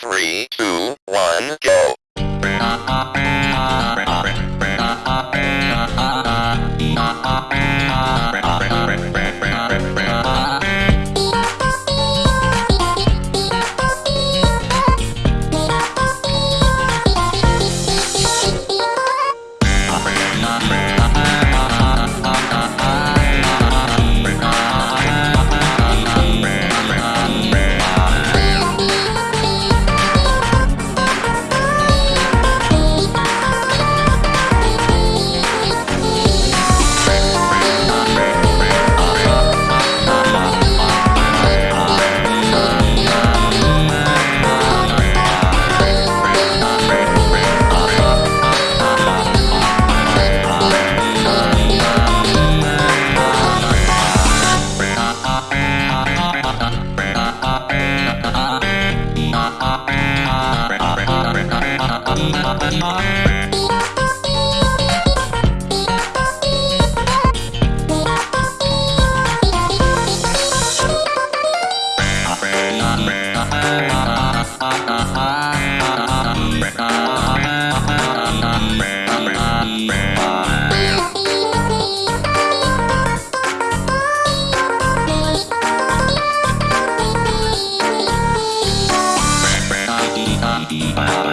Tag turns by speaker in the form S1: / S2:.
S1: Three, two, one, go. Uh-huh. Ah, ah, ah.
S2: Bye.